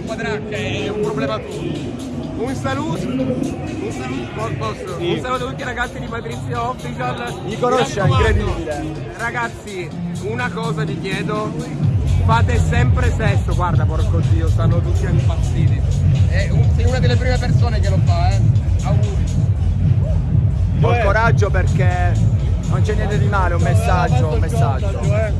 inquadrare cioè, è un problema tuo. Un saluto, un saluto. Sì. Un saluto a tutti i ragazzi di Patrizia Official. Mi conosce, è incredibile. Ragazzi, una cosa vi chiedo, fate sempre sesso, guarda porco dio, stanno tutti impazziti. Un- sei una delle prime persone che lo fa, eh. Auguri. Col coraggio perché non c'è niente di male, un messaggio, un messaggio. Eh.